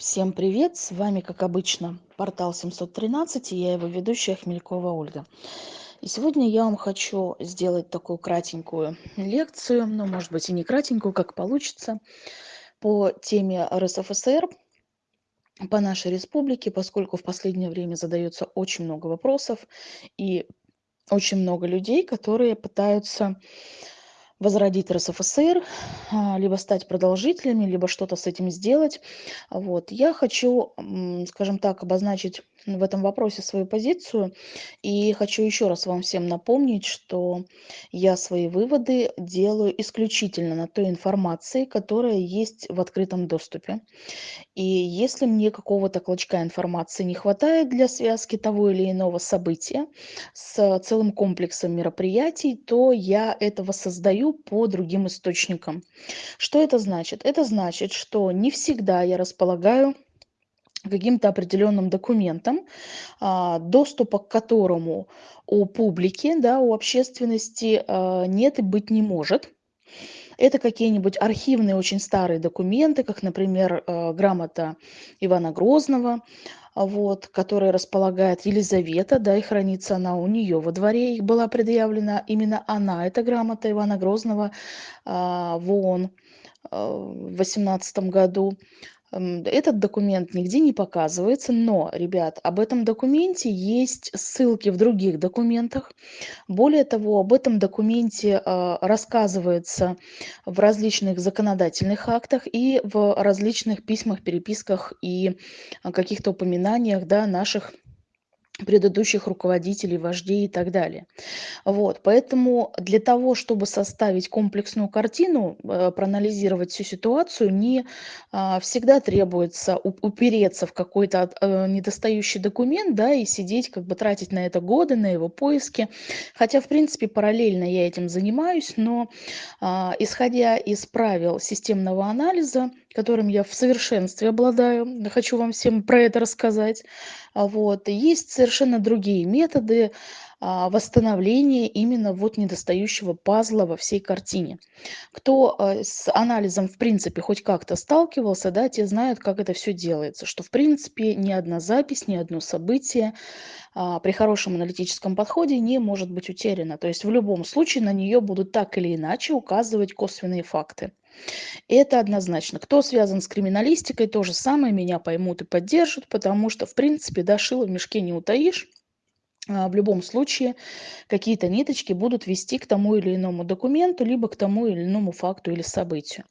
Всем привет! С вами, как обычно, портал 713 и я его ведущая Хмелькова Ольга. И сегодня я вам хочу сделать такую кратенькую лекцию, ну, может быть, и не кратенькую, как получится, по теме РСФСР, по нашей республике, поскольку в последнее время задается очень много вопросов и очень много людей, которые пытаются возродить РСФСР, а, либо стать продолжителями, либо что-то с этим сделать. Вот. Я хочу, скажем так, обозначить в этом вопросе свою позицию. И хочу еще раз вам всем напомнить, что я свои выводы делаю исключительно на той информации, которая есть в открытом доступе. И если мне какого-то клочка информации не хватает для связки того или иного события с целым комплексом мероприятий, то я этого создаю по другим источникам. Что это значит? Это значит, что не всегда я располагаю каким-то определенным документом, а, доступа к которому у публики, да, у общественности а, нет и быть не может. Это какие-нибудь архивные очень старые документы, как, например, а, грамота Ивана Грозного, вот, которая располагает Елизавета, да, и хранится она у нее во дворе, их была предъявлена именно она, эта грамота Ивана Грозного в ООН в 18 году. Этот документ нигде не показывается, но, ребят, об этом документе есть ссылки в других документах. Более того, об этом документе а, рассказывается в различных законодательных актах и в различных письмах, переписках и а, каких-то упоминаниях да, наших предыдущих руководителей, вождей и так далее. Вот, поэтому для того, чтобы составить комплексную картину, э, проанализировать всю ситуацию, не а, всегда требуется упереться в какой-то э, недостающий документ, да, и сидеть, как бы тратить на это годы, на его поиски. Хотя, в принципе, параллельно я этим занимаюсь, но а, исходя из правил системного анализа, которым я в совершенстве обладаю, хочу вам всем про это рассказать, вот, есть совершенно другие методы а, восстановления именно вот недостающего пазла во всей картине. Кто а, с анализом в принципе хоть как-то сталкивался, да, те знают, как это все делается, что в принципе ни одна запись, ни одно событие при хорошем аналитическом подходе не может быть утеряно. То есть в любом случае на нее будут так или иначе указывать косвенные факты. Это однозначно. Кто связан с криминалистикой, то же самое меня поймут и поддержат, потому что, в принципе, да, шило в мешке не утаишь. А, в любом случае какие-то ниточки будут вести к тому или иному документу, либо к тому или иному факту или событию.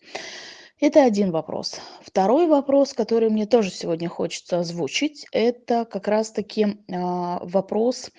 Это один вопрос. Второй вопрос, который мне тоже сегодня хочется озвучить, это как раз-таки а, вопрос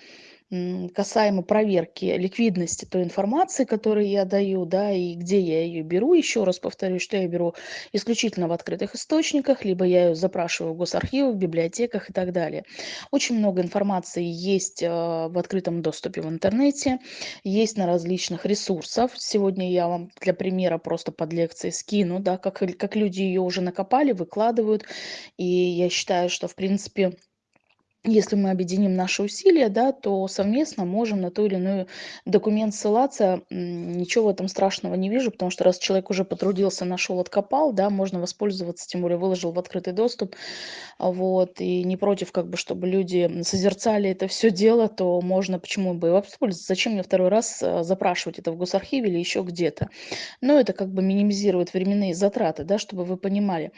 касаемо проверки ликвидности той информации, которую я даю, да, и где я ее беру. Еще раз повторюсь, что я беру исключительно в открытых источниках, либо я ее запрашиваю в госархивах, библиотеках и так далее. Очень много информации есть а, в открытом доступе в интернете, есть на различных ресурсах. Сегодня я вам для примера просто под лекцией скину, да, как, как люди ее уже накопали, выкладывают. И я считаю, что, в принципе, если мы объединим наши усилия, да, то совместно можем на то или иной документ ссылаться. Ничего в этом страшного не вижу, потому что раз человек уже потрудился, нашел, откопал, да, можно воспользоваться, тем более выложил в открытый доступ. Вот, и не против, как бы, чтобы люди созерцали это все дело, то можно, почему бы и воспользоваться. Зачем мне второй раз э, запрашивать это в госархиве или еще где-то? Но это как бы минимизирует временные затраты, да, чтобы вы понимали.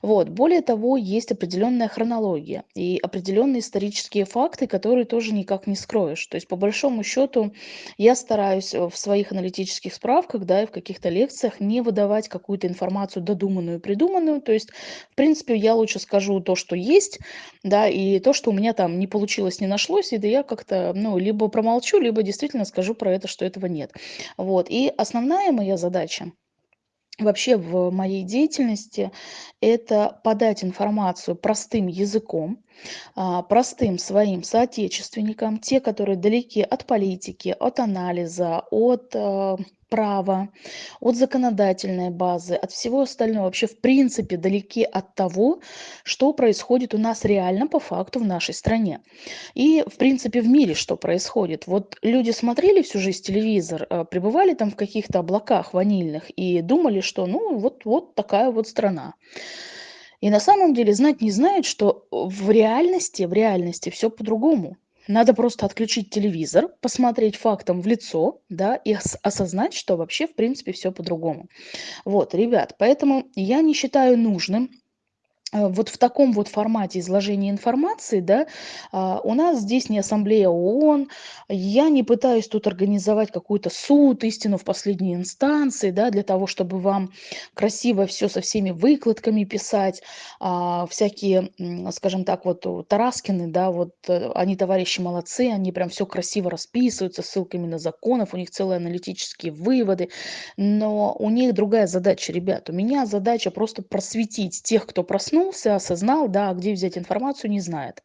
Вот, более того, есть определенная хронология и определенные исторические факты, которые тоже никак не скроешь. То есть, по большому счету, я стараюсь э, в своих аналитических справках, да, и в каких-то лекциях не выдавать какую-то информацию додуманную, придуманную. То есть, в принципе, я лучше скажу то, что есть, да, и то, что у меня там не получилось, не нашлось, и да я как-то, ну, либо промолчу, либо действительно скажу про это, что этого нет. Вот. И основная моя задача вообще в моей деятельности это подать информацию простым языком, простым своим соотечественникам, те, которые далеки от политики, от анализа, от э, права, от законодательной базы, от всего остального, вообще в принципе далеки от того, что происходит у нас реально по факту в нашей стране. И в принципе в мире что происходит. Вот люди смотрели всю жизнь телевизор, э, пребывали там в каких-то облаках ванильных и думали, что ну вот, вот такая вот страна. И на самом деле знать не знают, что в реальности, в реальности все по-другому. Надо просто отключить телевизор, посмотреть фактом в лицо, да, и осознать, что вообще, в принципе, все по-другому. Вот, ребят, поэтому я не считаю нужным Э, вот в таком вот формате изложения информации, да, а, у нас здесь не ассамблея ООН, я не пытаюсь тут организовать какой-то суд, истину в последней инстанции, да, для того, чтобы вам красиво все со всеми выкладками писать, а, всякие, скажем так, вот Тараскины, да, вот э, они товарищи молодцы, они прям все красиво расписываются ссылками на законов, у них целые аналитические выводы, но у них другая задача, ребят, у меня задача просто просветить тех, кто проснулся, проснулся, осознал, да, где взять информацию, не знает.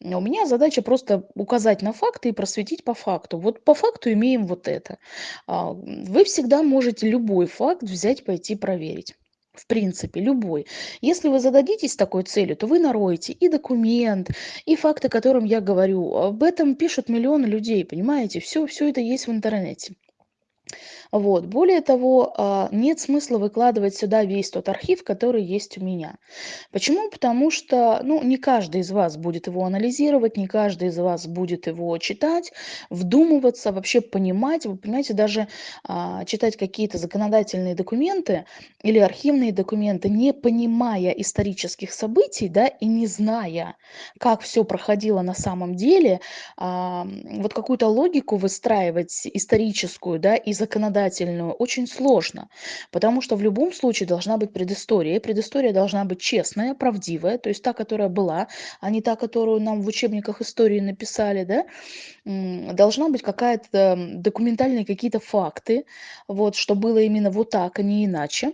У меня задача просто указать на факты и просветить по факту. Вот по факту имеем вот это. А, вы всегда можете любой факт взять, пойти проверить. В принципе, любой. Если вы зададитесь такой целью, то вы нароете и документ, и факты, о котором я говорю. Об этом пишут миллионы людей, понимаете? Все, все это есть в интернете. Вот. Более того, а, нет смысла выкладывать сюда весь тот архив, который есть у меня. Почему? Потому что ну, не каждый из вас будет его анализировать, не каждый из вас будет его читать, вдумываться, вообще понимать. Вы понимаете, даже а, читать какие-то законодательные документы или архивные документы, не понимая исторических событий да, и не зная, как все проходило на самом деле, а, вот какую-то логику выстраивать историческую да, и законодательную, законодательную очень сложно, потому что в любом случае должна быть предыстория. И предыстория должна быть честная, правдивая, то есть та, которая была, а не та, которую нам в учебниках истории написали, да, должна быть какая-то документальные какие-то факты, вот, что было именно вот так, а не иначе.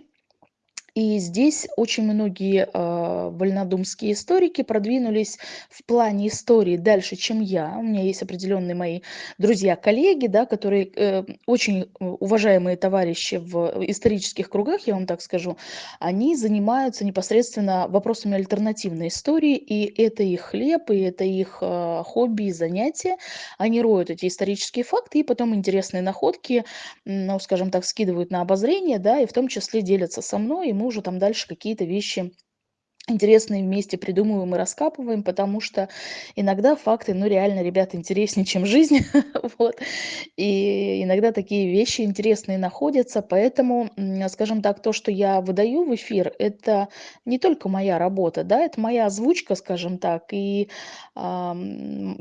И здесь очень многие э, вольнодумские историки продвинулись в плане истории дальше, чем я. У меня есть определенные мои друзья-коллеги, да, которые э, очень уважаемые товарищи в исторических кругах, я вам так скажу, они занимаются непосредственно вопросами альтернативной истории, и это их хлеб, и это их э, хобби и занятие. Они роют эти исторические факты, и потом интересные находки, ну, скажем так, скидывают на обозрение, да, и в том числе делятся со мной, и мы уже там дальше какие-то вещи интересные вместе придумываем и раскапываем, потому что иногда факты, ну, реально, ребята, интереснее, чем жизнь, вот, и иногда такие вещи интересные находятся, поэтому, скажем так, то, что я выдаю в эфир, это не только моя работа, да, это моя озвучка, скажем так, и э,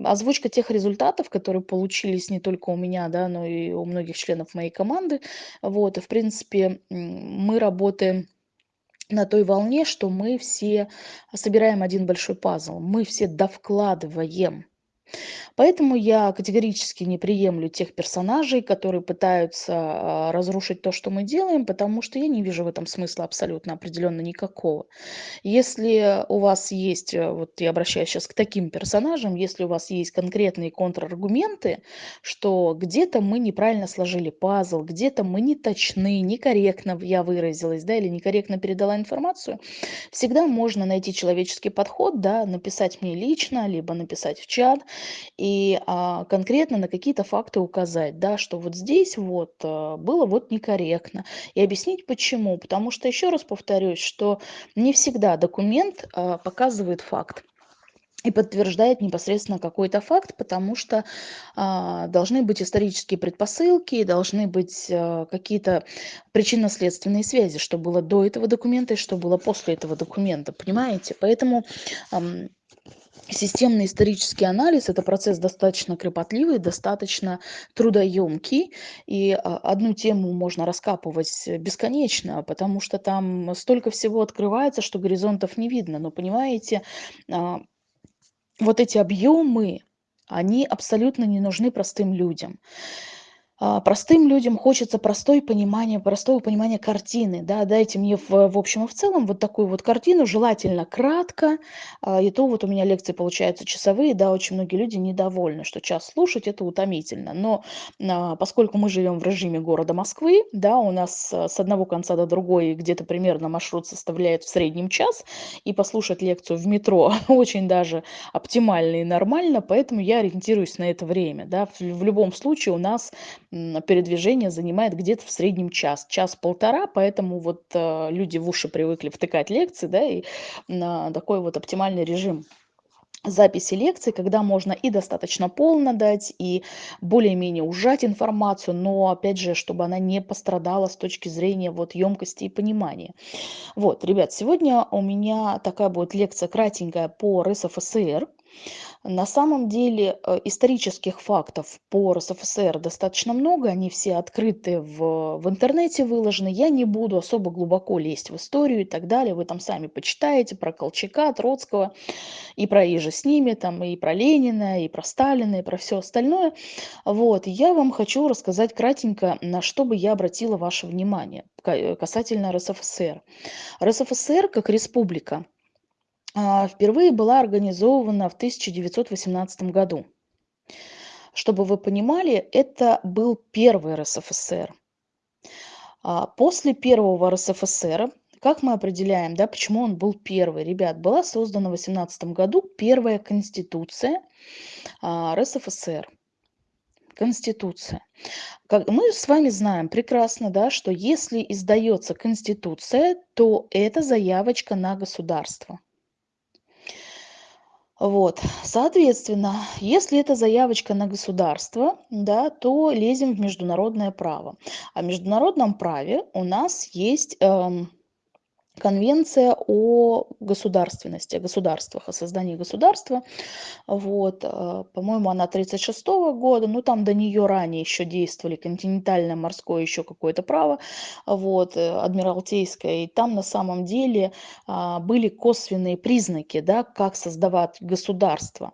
озвучка тех результатов, которые получились не только у меня, да, но и у многих членов моей команды, вот, и, в принципе, мы работаем на той волне, что мы все собираем один большой пазл, мы все довкладываем Поэтому я категорически не приемлю тех персонажей, которые пытаются а, разрушить то, что мы делаем, потому что я не вижу в этом смысла абсолютно определенно никакого. Если у вас есть, э, вот я обращаюсь сейчас к таким персонажам, если у вас есть конкретные контраргументы, что где-то мы неправильно сложили пазл, где-то мы не точны, некорректно я выразилась, да, или некорректно передала информацию, всегда можно найти человеческий подход, да, написать мне лично, либо написать в чат, и а, конкретно на какие-то факты указать, да, что вот здесь вот а, было вот некорректно. И объяснить почему. Потому что, еще раз повторюсь, что не всегда документ а, показывает факт и подтверждает непосредственно какой-то факт, потому что а, должны быть исторические предпосылки, должны быть а, какие-то причинно-следственные связи, что было до этого документа и что было после этого документа, понимаете? Поэтому ам, Системный исторический анализ– это процесс достаточно кропотливый, достаточно трудоемкий, и а, одну тему можно раскапывать бесконечно, потому что там столько всего открывается, что горизонтов не видно. Но понимаете, а, вот эти объемы, они абсолютно не нужны простым людям. А, простым людям хочется простое понимание, простого понимания картины. Да, дайте мне в, в общем и в целом вот такую вот картину, желательно кратко. А, и то вот у меня лекции получаются часовые, да, очень многие люди недовольны, что час слушать это утомительно. Но а, поскольку мы живем в режиме города Москвы, да, у нас с одного конца до другой где-то примерно маршрут составляет в среднем час, и послушать лекцию в метро очень даже оптимально и нормально, поэтому я ориентируюсь на это время. Да. В, в любом случае у нас передвижение занимает где-то в среднем час, час-полтора, поэтому вот э, люди в уши привыкли втыкать лекции, да, и такой вот оптимальный режим записи лекций, когда можно и достаточно полно дать, и более-менее ужать информацию, но, опять же, чтобы она не пострадала с точки зрения вот емкости и понимания. Вот, ребят, сегодня у меня такая будет лекция кратенькая по РСФСР. На самом деле э, исторических фактов по РСФСР достаточно много, они все открыты в, в интернете выложены. Я не буду особо глубоко лезть в историю и так далее. Вы там сами почитаете про Колчака, Троцкого и про Ижи с ними, там, и про Ленина, и про Сталина, и про все остальное. Вот, я вам хочу рассказать кратенько, на что бы я обратила ваше внимание касательно РСФСР. РСФСР как республика – впервые была организована в 1918 году. Чтобы вы понимали, это был первый РСФСР. А, после первого РСФСР, как мы определяем, да, почему он был первый? Ребят, была создана в 18 году первая конституция а, РСФСР. Конституция. Как мы с вами знаем прекрасно, да, что если издается конституция, то это заявочка на государство. Вот, соответственно, если это заявочка на государство, да, то лезем в международное право. А в международном праве у нас есть эм, Конвенция о государственности, о государствах, о создании государства. Вот, э, по-моему, она 1936 года, ну там до нее ранее еще действовали континентальное морское еще какое-то право, вот, э, адмиралтейское, и там на самом деле а, были косвенные признаки, да, как создавать государство.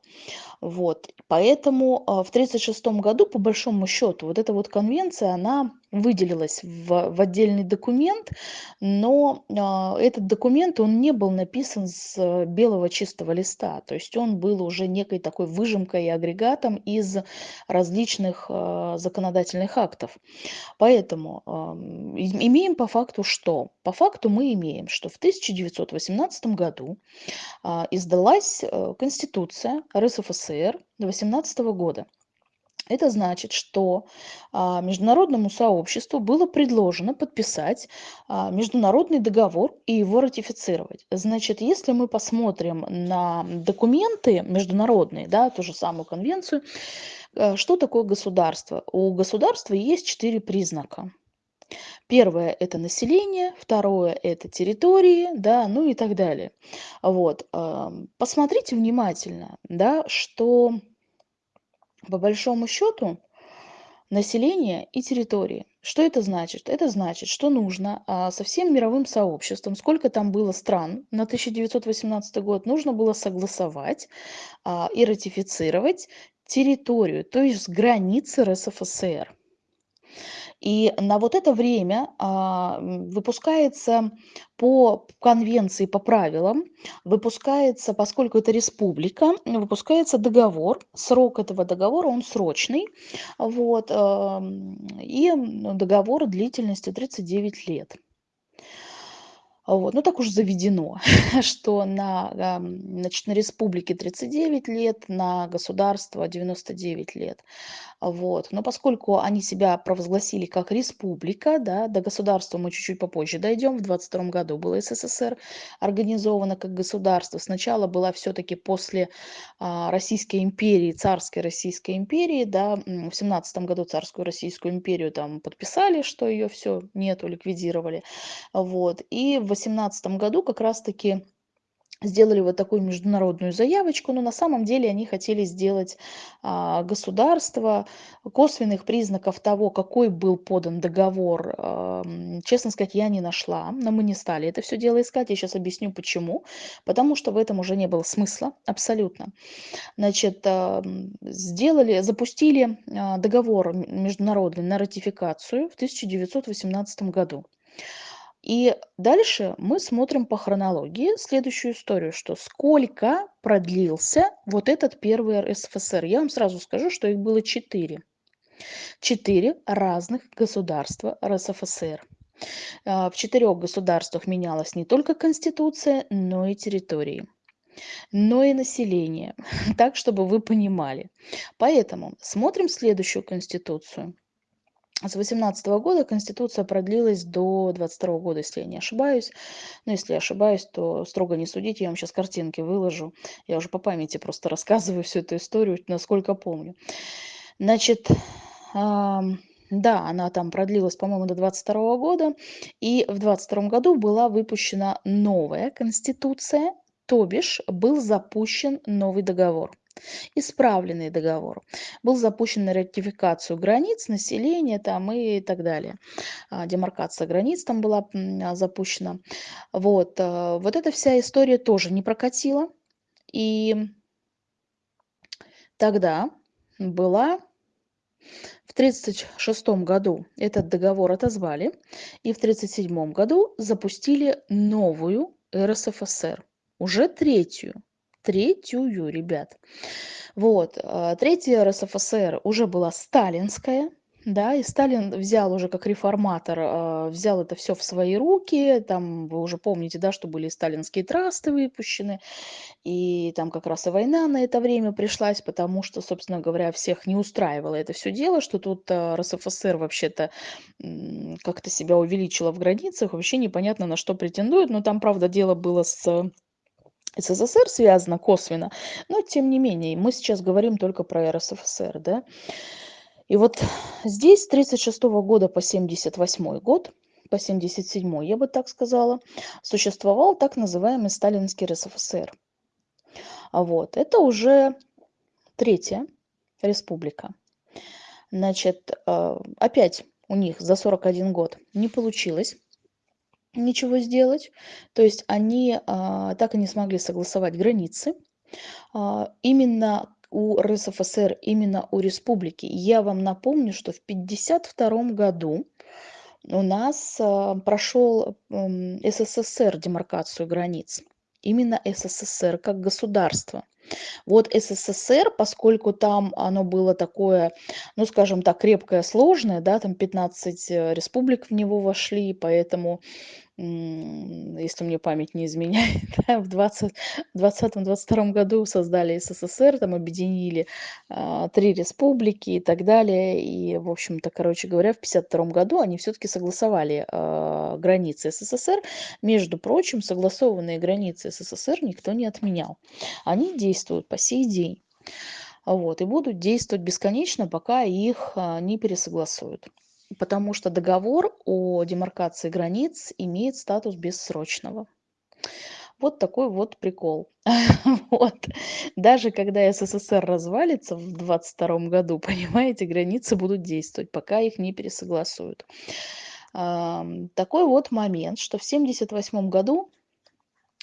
Вот, поэтому а, в 1936 году, по большому счету, вот эта вот конвенция, она выделилась в, в отдельный документ, но э, этот документ, он не был написан с э, белого чистого листа, то есть он был уже некой такой выжимкой и агрегатом из различных э, законодательных актов. Поэтому э, имеем по факту что? По факту мы имеем, что в 1918 году э, издалась э, Конституция РСФСР 18 года. Это значит, что а, международному сообществу было предложено подписать а, международный договор и его ратифицировать. Значит, если мы посмотрим на документы международные, да, ту же самую конвенцию, э, что такое государство? У государства есть четыре признака. Первое– это население, второе– это территории, да, ну и так далее. Вот. Посмотрите внимательно, да, что по большому счету население и территории. Что это значит? Это значит, что нужно а, со всем мировым сообществом, сколько там было стран на 1918 год, нужно было согласовать а, и ратифицировать территорию, то есть границы РСФСР. И на вот это время а, выпускается по конвенции, по правилам, выпускается, поскольку это республика, выпускается договор. Срок этого договора, он срочный. Вот, и договор длительностью 39 лет. Вот. Ну, так уж заведено, что на, значит, на республике 39 лет, на государство 99 лет. Вот. Но поскольку они себя провозгласили как республика, да, до государства мы чуть-чуть попозже дойдем, в 22 году было СССР организовано как государство. Сначала была все-таки после а, Российской империи, царской Российской империи, да, в 17 году царскую Российскую империю там подписали, что ее все нету, ликвидировали. Вот. И в 18 году как раз-таки сделали вот такую международную заявочку, но на самом деле они хотели сделать а, государство, косвенных признаков того, какой был подан договор, честно сказать, я не нашла, но мы не стали это все дело искать, я сейчас объясню почему, потому что в этом уже не было смысла абсолютно. Значит, сделали, запустили а, договор международный на ратификацию в 1918 году. И дальше мы смотрим по хронологии следующую историю, что сколько продлился вот этот первый РСФСР. Я вам сразу скажу, что их было четыре. Четыре разных государства РСФСР. А, в четырех государствах менялась не только конституция, но и территории но и население, так, чтобы вы понимали. Поэтому смотрим следующую конституцию. С 18 года Конституция продлилась до 22 года, если я не ошибаюсь. Но если я ошибаюсь, то строго не судите, я вам сейчас картинки выложу. Я уже по памяти просто рассказываю всю эту историю, насколько помню. Значит, да, она там продлилась, по-моему, до 22 года. И в 22 году была выпущена новая Конституция, то бишь был запущен новый договор исправленный договор. Был запущен на ратификацию границ, населения там и так далее. А, демаркация границ там была а, запущена. Вот, а, вот эта вся история тоже не прокатила. И тогда была в 1936 году этот договор отозвали, и в 1937 году запустили новую РСФСР, уже третью третью, ребят. Вот, а, третья РСФСР уже была сталинская, да, и Сталин взял уже как реформатор, а, взял это все в свои руки, там вы уже помните, да, что были сталинские трасты выпущены, и там как раз и война на это время пришлась, потому что, собственно говоря, всех не устраивало это все дело, что тут а, РСФСР вообще-то как-то себя увеличила в границах, вообще непонятно на что претендует, но там, правда, дело было с СССР связано косвенно, но тем не менее, мы сейчас говорим только про РСФСР, да. И вот здесь с 1936 года по 1978 год, по 1977, я бы так сказала, существовал так называемый Сталинский РСФСР. А вот, это уже третья республика. Значит, э, опять у них за 41 год не получилось ничего сделать. То есть они а, так и не смогли согласовать границы. А, именно у РСФСР, именно у республики. Я вам напомню, что в 1952 году у нас а, прошел м, СССР демаркацию границ. Именно СССР как государство. Вот СССР, поскольку там оно было такое, ну, скажем так, крепкое, сложное, да, там 15 э, республик в него вошли, поэтому если мне память не изменяет, да, в 2020-2022 году создали СССР, там объединили а, три республики и так далее. И, в общем-то, короче говоря, в 1952 году они все-таки согласовали а, границы СССР. Между прочим, согласованные границы СССР никто не отменял. Они действуют по сей день. Вот, и будут действовать бесконечно, пока их а, не пересогласуют потому что договор о демаркации границ имеет статус бессрочного. Вот такой вот прикол. вот. Даже когда СССР развалится в 22 году, понимаете, границы будут действовать, пока их не пересогласуют. такой вот момент, что в 1978 году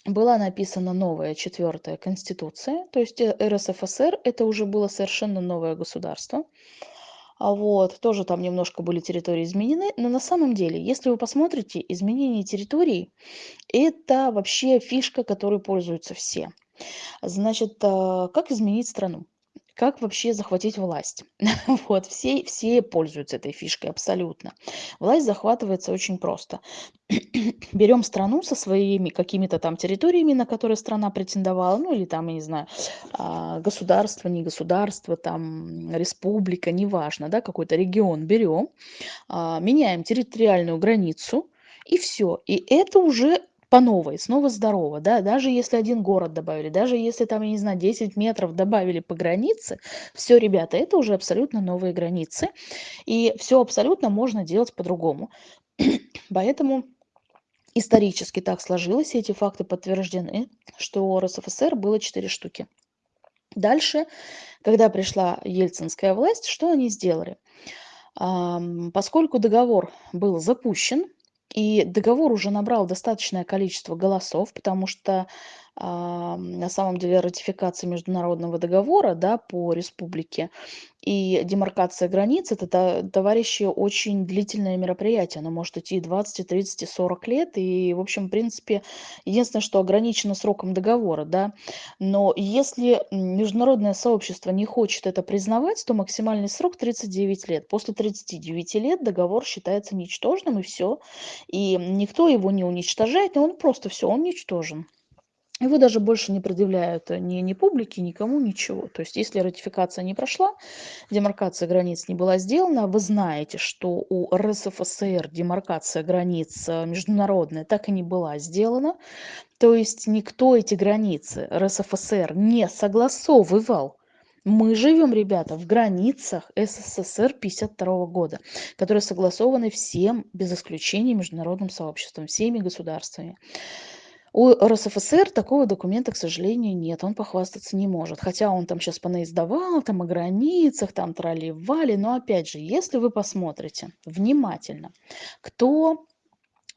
была написана новая четвертая конституция, то есть э, РСФСР это уже было совершенно новое государство. А вот, тоже там немножко были территории изменены, но на самом деле, если вы посмотрите, изменение территорий – это вообще фишка, которой пользуются все. Значит, а, как изменить страну? Как вообще захватить власть. вот, все, все пользуются этой фишкой абсолютно. Власть захватывается очень просто. Берем страну со своими какими-то там территориями, на которые страна претендовала, ну или там, я не знаю, а, государство, не государство, там республика, неважно, да, какой-то регион берем, а, меняем территориальную границу, и все. И это уже по новой, снова здорово, да, даже если один город добавили, даже если там, я не знаю, 10 метров добавили по границе, все, ребята, это уже абсолютно новые границы, и все абсолютно можно делать по-другому. Поэтому исторически так сложилось, и эти факты подтверждены, что РСФСР было 4 штуки. Дальше, когда пришла ельцинская власть, что они сделали? Поскольку договор был запущен, и договор уже набрал достаточное количество голосов, потому что на самом деле ратификация международного договора да, по республике. И демаркация границ это товарищи очень длительное мероприятие. Оно может идти 20 30 40 лет. И в общем в принципе единственное что ограничено сроком договора да. Но если международное сообщество не хочет это признавать то максимальный срок 39 лет. После 39 лет договор считается ничтожным и все и никто его не уничтожает он просто все он ничтожен Его даже больше не предъявляют ни, ни публике, никому, ничего. То есть если ратификация не прошла, демаркация границ не была сделана, вы знаете, что у РСФСР демаркация границ э, международная так и не была сделана. То есть никто эти границы РСФСР не согласовывал. Мы живем, ребята, в границах СССР 52 года, которые согласованы всем, без исключения, международным сообществом, всеми государствами. У РСФСР такого документа, к сожалению, нет, он похвастаться не может. Хотя он там сейчас понаиздавал, там о границах, там трали-вали. Но опять же, если вы посмотрите внимательно, кто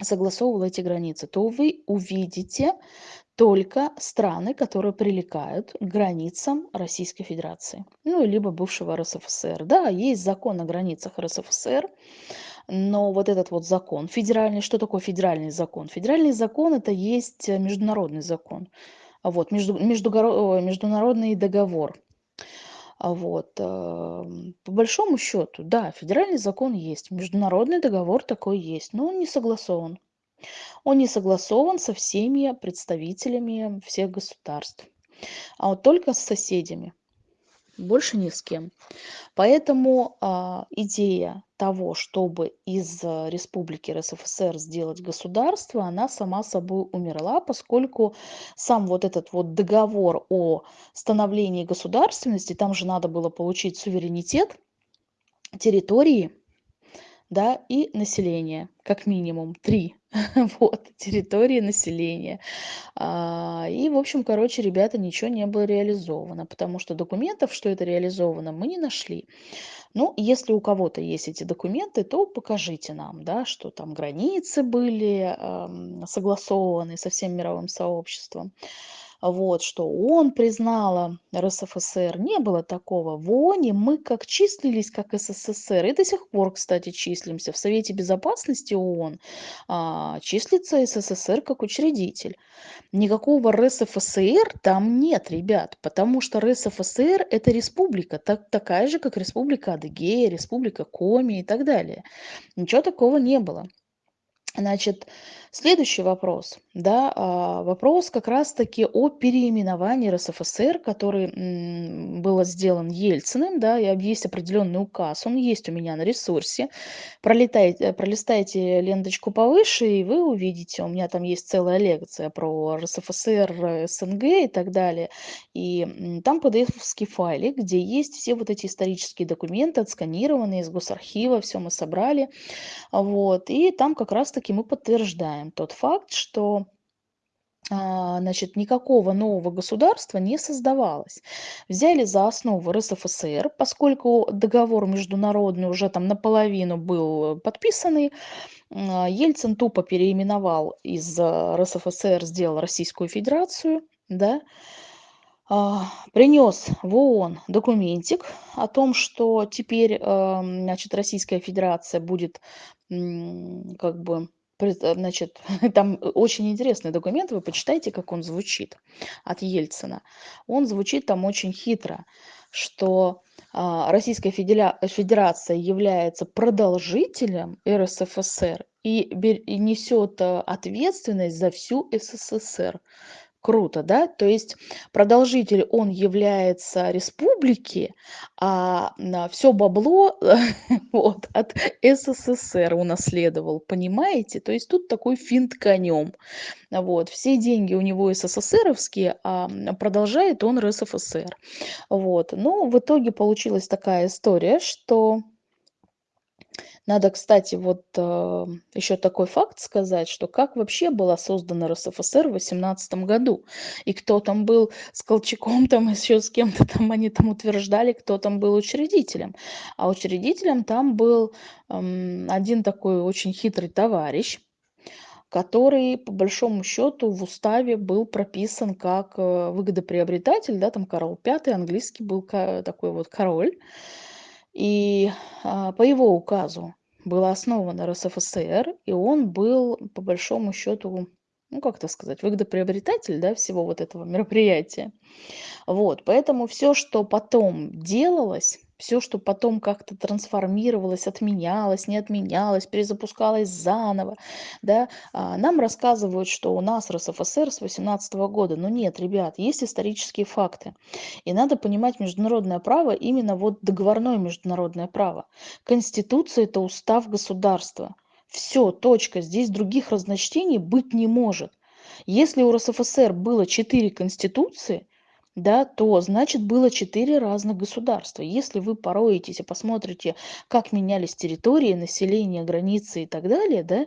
согласовывал эти границы, то вы увидите только страны, которые прилегают к границам Российской Федерации, ну, либо бывшего РСФСР. Да, есть закон о границах РСФСР, но вот этот вот закон федеральный, что такое федеральный закон? Федеральный закон это есть международный закон, вот, между, междугоро- международный договор. Вот, эм, по большому счету, да, федеральный закон есть, международный договор такой есть, но он не согласован. Он не согласован со всеми представителями всех государств, а вот только с соседями больше ни с кем. Поэтому а, идея того, чтобы из э, республики РСФСР сделать государство, она сама собой умерла, поскольку сам вот этот вот договор о становлении государственности, там же надо было получить суверенитет территории, да, и население, как минимум три, вот, территории населения. А, и, в общем, короче, ребята, ничего не было реализовано, потому что документов, что это реализовано, мы не нашли. Ну, если у кого-то есть эти документы, то покажите нам, да, что там границы были эм, согласованы со всем мировым сообществом вот, что ООН признала РСФСР. Не было такого. В ООНе мы как числились, как СССР, и до сих пор, кстати, числимся. В Совете Безопасности ООН а, числится СССР как учредитель. Никакого РСФСР там нет, ребят, потому что РСФСР – это республика, так, такая же, как Республика Адыгея, Республика Коми и так далее. Ничего такого не было. Значит, следующий вопрос, да, а, вопрос как раз-таки о переименовании РСФСР, который был сделан Ельциным, да, и есть определенный указ, он есть у меня на ресурсе. Пролетайте, пролистайте ленточку повыше, и вы увидите, у меня там есть целая лекция про РСФСР, СНГ и так далее. И там PDF-ский файлик, где есть все вот эти исторические документы, отсканированные из госархива, все мы собрали. Вот, и там как раз-таки мы подтверждаем тот факт, что а, значит, никакого нового государства не создавалось. Взяли за основу РСФСР, поскольку договор международный уже там наполовину был подписанный, а, Ельцин тупо переименовал из РСФСР, сделал Российскую Федерацию, да, а, принес в ООН документик о том, что теперь, значит, Российская Федерация будет как бы значит, там очень интересный документ, вы почитайте, как он звучит от Ельцина. Он звучит там очень хитро, что а, Российская Федерация является продолжителем РСФСР и, и несет э, ответственность за всю СССР. Круто, да? То есть продолжитель, он является республики, а все бабло вот, от СССР унаследовал, понимаете? То есть тут такой финт конем. Вот, все деньги у него СССРовские, а продолжает он РСФСР. Вот. Но в итоге получилась такая история, что надо, кстати, вот э, еще такой факт сказать, что как вообще была создана РСФСР в 18 году, и кто там был с Колчаком, там еще с кем-то там, они там утверждали, кто там был учредителем. А учредителем там был э, один такой очень хитрый товарищ, который по большому счету в уставе был прописан как э, выгодоприобретатель, да, там Карл V, английский был такой вот король, и а, по его указу была основана РСФСР, и он был, по большому счету, ну, как это сказать, выгодоприобретатель, да, всего вот этого мероприятия. Вот, поэтому все, что потом делалось, все, что потом как-то трансформировалось, отменялось, не отменялось, перезапускалось заново, да, а, нам рассказывают, что у нас РСФСР с 18 года. Но нет, ребят, есть исторические факты. И надо понимать международное право, именно вот договорное международное право. Конституция – это устав государства. Все, точка. Здесь других разночтений быть не может. Если у РСФСР было четыре конституции, да, то значит было четыре разных государства. Если вы пороетесь и посмотрите, как менялись территории, население, границы и так далее, да,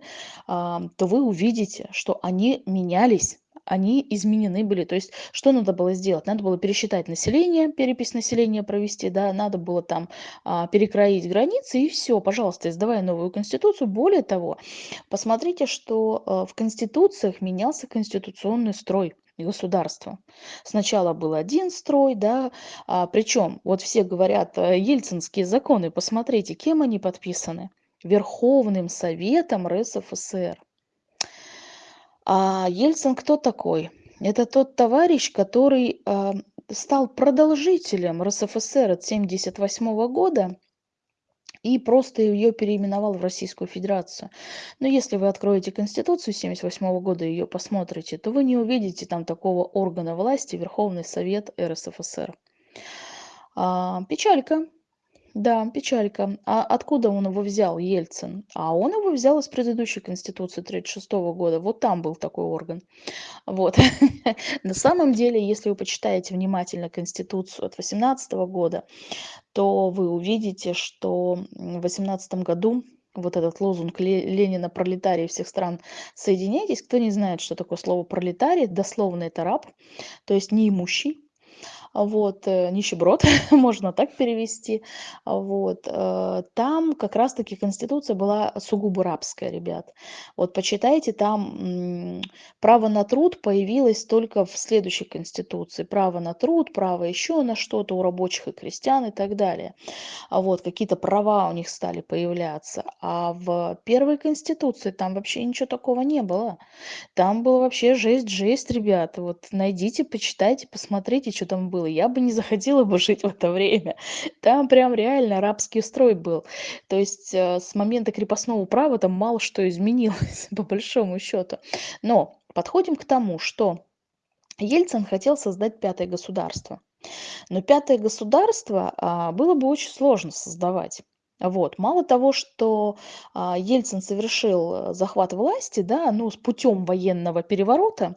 то вы увидите, что они менялись они изменены были. То есть, что надо было сделать? Надо было пересчитать население, перепись населения провести, да, надо было там а, перекроить границы, и все, пожалуйста, издавая новую конституцию. Более того, посмотрите, что а, в конституциях менялся конституционный строй государства. Сначала был один строй, да, а, причем вот все говорят э, ельцинские законы, посмотрите, кем они подписаны. Верховным Советом РСФСР. А Ельцин кто такой? Это тот товарищ, который э, стал продолжителем РСФСР от 1978 года и просто ее переименовал в Российскую Федерацию. Но если вы откроете Конституцию 1978 года и ее посмотрите, то вы не увидите там такого органа власти Верховный Совет РСФСР. А, печалька. Да, печалька. А откуда он его взял, Ельцин? А он его взял из предыдущей Конституции 1936 года. Вот там был такой орган. Вот. На самом деле, если вы почитаете внимательно Конституцию от 18 года, то вы увидите, что в 2018 году вот этот лозунг Ленина «Пролетарии всех стран, соединяйтесь». Кто не знает, что такое слово «пролетарий», дословно это раб, то есть неимущий, вот, э, нищеброд, можно так перевести, вот, э, там как раз-таки конституция была сугубо рабская, ребят. Вот почитайте, там право на труд появилось только в следующей конституции. Право на труд, право еще на что-то у рабочих и крестьян и так далее. А вот, какие-то права у них стали появляться. А в первой конституции там вообще ничего такого не было. Там было вообще жесть, жесть, ребята. Вот найдите, почитайте, посмотрите, что там было было. Я бы не захотела бы жить в это время. Там прям реально арабский строй был. То есть э, с момента крепостного права там мало что изменилось, по большому счету. Но подходим к тому, что Ельцин хотел создать пятое государство. Но пятое государство а, было бы очень сложно создавать. Вот. Мало того, что а, Ельцин совершил э, захват власти, да, ну, с путем военного переворота,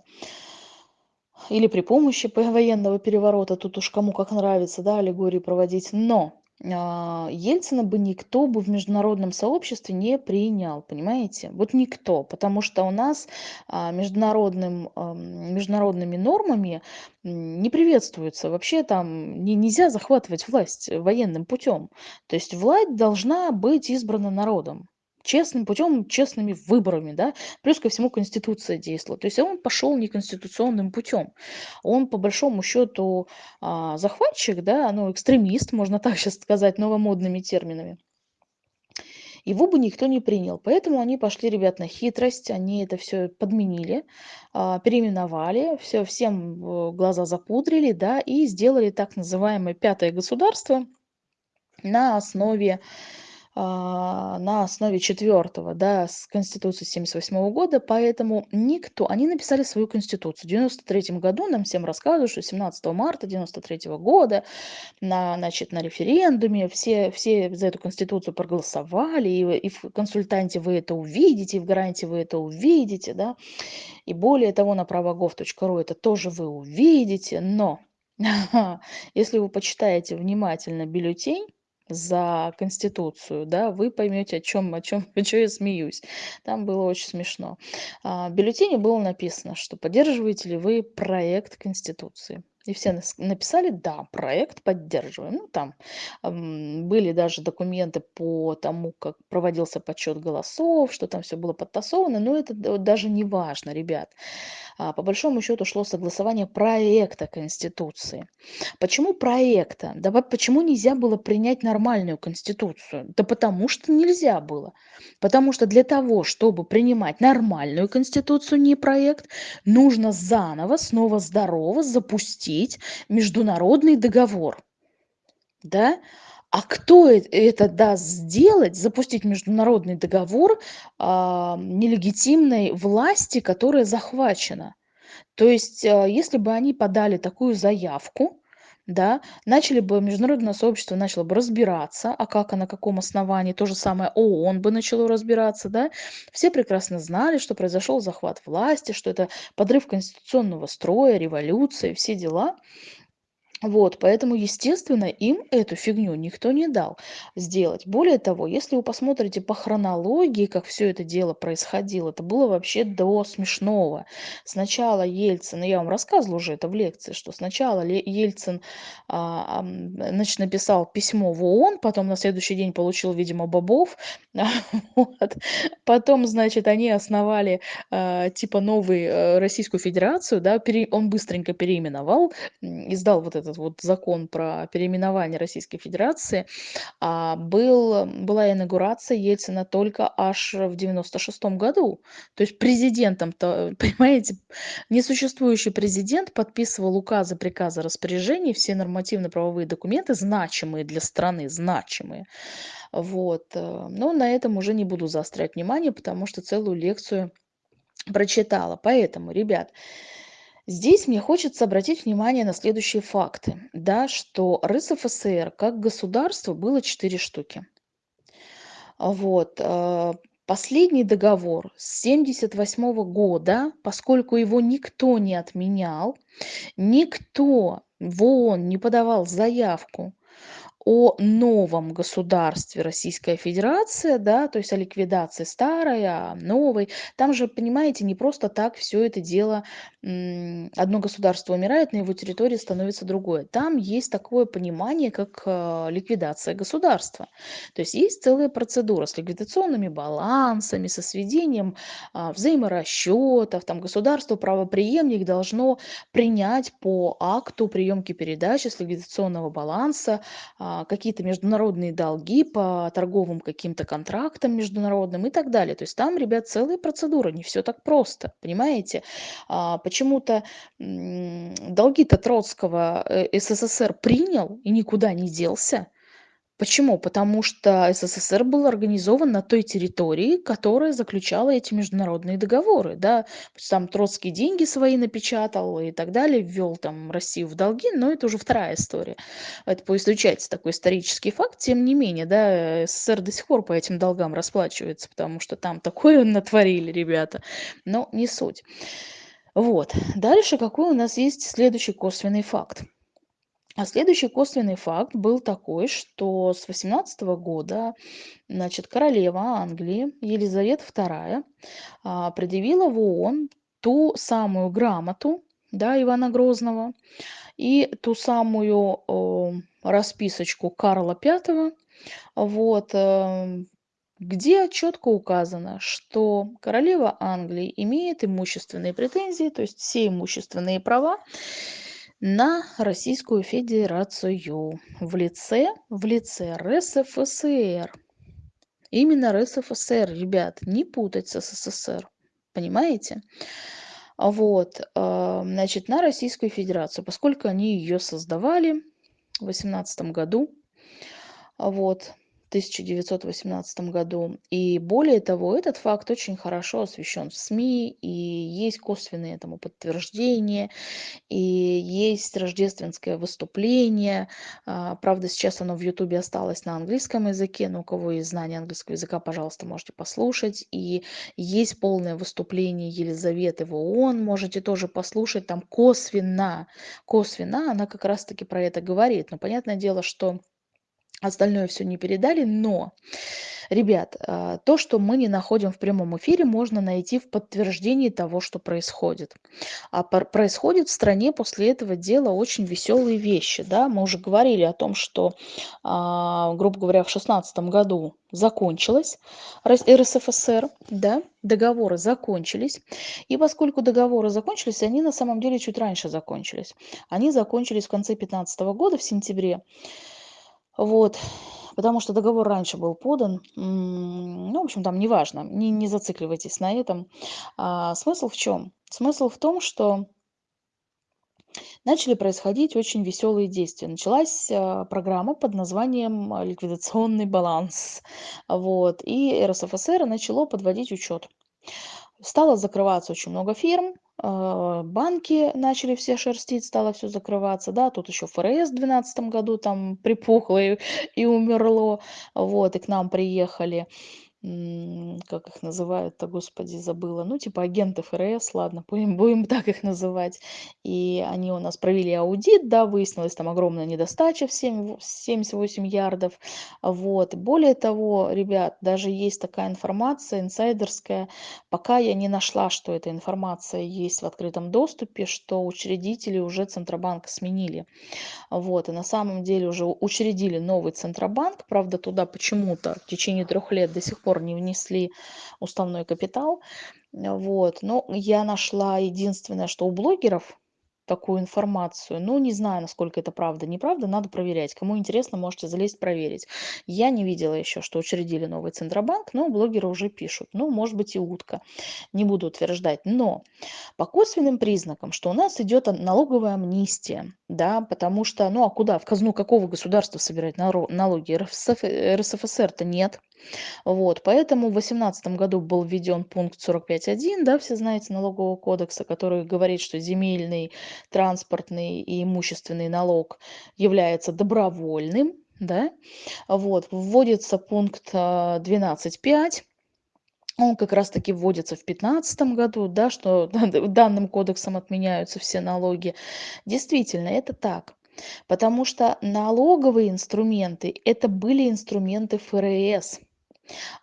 или при помощи военного переворота, тут уж кому как нравится, да, аллегории проводить. Но а, Ельцина бы никто бы в международном сообществе не принял, понимаете? Вот никто, потому что у нас а, международным, международными нормами не приветствуется. Вообще там не, нельзя захватывать власть военным путем. То есть власть должна быть избрана народом честным путем, честными выборами, да, плюс ко всему Конституция действовала. То есть он пошел неконституционным путем. Он, по большому счету, а, захватчик, да, ну, экстремист, можно так сейчас сказать, новомодными терминами. Его бы никто не принял. Поэтому они пошли, ребят, на хитрость, они это все подменили, а, переименовали, все, всем э, глаза запудрили, да, и сделали так называемое пятое государство на основе на основе четвертого, да, с Конституции 78 года, поэтому никто, они написали свою Конституцию. В 93 году нам всем рассказывают, что 17 марта 93 года на, значит, на референдуме все, все за эту Конституцию проголосовали, и, и в консультанте вы это увидите, и в гарантии вы это увидите, да, и более того, на правогов.ру это тоже вы увидите, но если вы почитаете внимательно бюллетень, за Конституцию, да, вы поймете, о чем, о чем, о чем я смеюсь. Там было очень смешно. А, в бюллетене было написано, что поддерживаете ли вы проект Конституции. И все написали, да, проект поддерживаем. Ну, там были даже документы по тому, как проводился подсчет голосов, что там все было подтасовано, но это даже не важно, ребят. А, по большому счету шло согласование проекта Конституции. Почему проекта? Да почему нельзя было принять нормальную Конституцию? Да потому что нельзя было. Потому что для того, чтобы принимать нормальную Конституцию, не проект, нужно заново, снова здорово запустить международный договор. Да? А кто это даст сделать, запустить международный договор а, нелегитимной власти, которая захвачена? То есть, а, если бы они подали такую заявку, да, начали бы, международное сообщество начало бы разбираться, а как, а на каком основании, то же самое ООН бы начало разбираться, да, все прекрасно знали, что произошел захват власти, что это подрыв конституционного строя, революция, все дела, вот, поэтому, естественно, им эту фигню никто не дал сделать. Более того, если вы посмотрите по хронологии, как все это дело происходило, это было вообще до смешного. Сначала Ельцин, я вам рассказывала уже это в лекции, что сначала Ельцин а, значит, написал письмо в ООН, потом на следующий день получил, видимо, бобов. Вот. Потом, значит, они основали а, типа новую э, Российскую Федерацию, да, он быстренько переименовал, издал вот это этот вот закон про переименование Российской Федерации, а, был, была инаугурация Ельцина только аж в 96 году. То есть президентом-то, понимаете, несуществующий президент подписывал указы, приказы, распоряжения, все нормативно-правовые документы, значимые для страны, значимые. Вот. Э, но на этом уже не буду заострять внимание, потому что целую лекцию прочитала. Поэтому, ребят, Здесь мне хочется обратить внимание на следующие факты, да, что РСФСР как государство было четыре штуки. Вот. Э, последний договор с 1978 года, поскольку его никто не отменял, никто в ООН не подавал заявку о новом государстве Российская Федерация, да, то есть о ликвидации старой, о новой. Там же, понимаете, не просто так все это дело, одно государство умирает, на его территории становится другое. Там есть такое понимание, как э, ликвидация государства. То есть есть целая процедура с ликвидационными балансами, со сведением а, взаиморасчетов. Там государство, правоприемник должно принять по акту приемки передачи с ликвидационного баланса а, а, какие-то международные долги по торговым каким-то контрактам международным и так далее. То есть там, ребят, целая процедура, не все так просто, понимаете? А, почему-то долги-то Троцкого э, СССР принял и никуда не делся, Почему? Потому что СССР был организован на той территории, которая заключала эти международные договоры. Да? Там Троцкий деньги свои напечатал и так далее, ввел там Россию в долги, но это уже вторая история. Это поизучается такой исторический факт. Тем не менее, да, СССР до сих пор по этим долгам расплачивается, потому что там такое натворили ребята. Но не суть. Вот. Дальше какой у нас есть следующий косвенный факт? А следующий косвенный факт был такой, что с 18 года значит, королева Англии Елизавета II а, предъявила в ООН ту самую грамоту да, Ивана Грозного и ту самую э, расписочку Карла V, вот, э, где четко указано, что королева Англии имеет имущественные претензии, то есть все имущественные права, на Российскую Федерацию в лице, в лице РСФСР. Именно РСФСР, ребят, не путать с СССР. Понимаете? Вот, а, значит, на Российскую Федерацию, поскольку они ее создавали в 2018 году, вот, 1918 году. И более того, этот факт очень хорошо освещен в СМИ, и есть косвенные этому подтверждения, и есть рождественское выступление. А, правда, сейчас оно в Ютубе осталось на английском языке, но у кого есть знание английского языка, пожалуйста, можете послушать. И есть полное выступление Елизаветы в ООН, можете тоже послушать, там косвенно, косвенно она как раз-таки про это говорит. Но понятное дело, что Остальное все не передали, но Ребят, а, то, что мы не находим в прямом эфире, можно найти в подтверждении того, что происходит. А происходит в стране после этого дела очень веселые вещи. Да? Мы уже говорили о том, что, а, грубо говоря, в 2016 году закончилась РСФСР, да, договоры закончились. И поскольку договоры закончились, они на самом деле чуть раньше закончились. Они закончились в конце 2015 года, в сентябре. Вот потому что договор раньше был подан. Ну, в общем, там неважно, не, не зацикливайтесь на этом. А, смысл в чем? Смысл в том, что начали происходить очень веселые действия. Началась а, программа под названием «Ликвидационный баланс». Вот, и РСФСР начало подводить учет. Стало закрываться очень много фирм, а, банки начали все шерстить, стало все закрываться, да, тут еще ФРС в 2012 году там припухло и, и умерло, вот, и к нам приехали как их называют-то, господи, забыла, ну, типа агенты ФРС, ладно, будем, будем так их называть. И они у нас провели аудит, да, выяснилась там огромная недостача в 7, 78 ярдов. Вот. Более того, ребят, даже есть такая информация инсайдерская, пока я не нашла, что эта информация есть в открытом доступе, что учредители уже Центробанка сменили. Вот. И на самом деле уже учредили новый Центробанк, правда, туда почему-то в течение трех лет до сих пор пор не внесли уставной капитал. Вот. Но я нашла единственное, что у блогеров такую информацию. Ну, не знаю, насколько это правда, неправда, надо проверять. Кому интересно, можете залезть проверить. Я не видела еще, что учредили новый Центробанк, но блогеры уже пишут. Ну, может быть и утка, не буду утверждать. Но по косвенным признакам, что у нас идет налоговая амнистия, да, потому что, ну, а куда, в казну какого государства собирать налоги? РСФСР-то нет. Вот, поэтому в 2018 году был введен пункт 45.1, да, все знаете, налогового кодекса, который говорит, что земельный, транспортный и имущественный налог является добровольным, да, вот, вводится пункт 12.5, а, он как раз-таки вводится в 2015 году, да, что данным кодексом отменяются все налоги. Действительно, это так. Потому что налоговые инструменты – это были инструменты ФРС.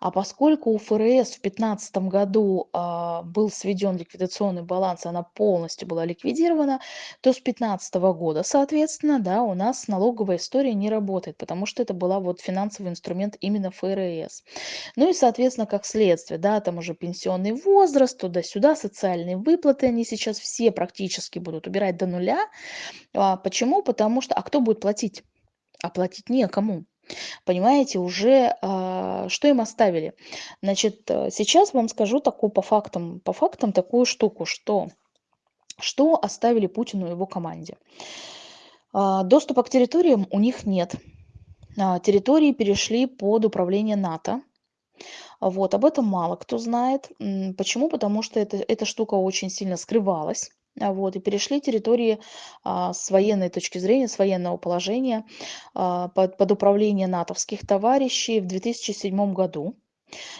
А поскольку у ФРС в 2015 году а, был сведен ликвидационный баланс, она полностью была ликвидирована, то с 2015 года, соответственно, да, у нас налоговая история не работает, потому что это была вот финансовый инструмент именно ФРС. Ну и, соответственно, как следствие, да, там уже пенсионный возраст, туда-сюда, социальные выплаты, они сейчас все практически будут убирать до нуля. А, почему? Потому что, а кто будет платить? А платить некому. Понимаете, уже а, что им оставили? Значит, э, сейчас вам скажу такую по фактам, по фактам такую штуку, что, что оставили Путину и его команде. А, доступа к территориям у них нет. А, территории перешли под управление НАТО. Вот, об этом мало кто знает. Почему? Потому что это, эта штука очень сильно скрывалась. А, вот, и перешли территории а, с военной точки зрения, с военного положения а, под, под управление натовских товарищей в 2007 году.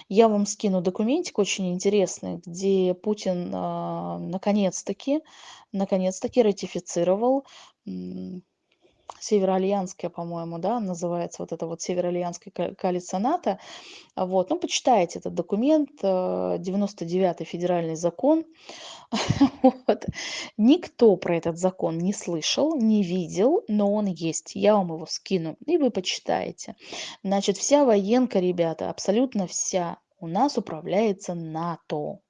Я вам скину документик очень интересный, где Путин а, наконец-таки, наконец-таки ратифицировал Североальянская, по-моему, да, называется вот это вот Североальянская коалиция НАТО. Вот, ну, почитайте этот документ, 99-й э, федеральный закон. Вот. Никто про этот закон не слышал, не видел, но он есть. Я вам его скину, и вы почитаете. Значит, вся военка, ребята, абсолютно вся у нас управляется НАТО.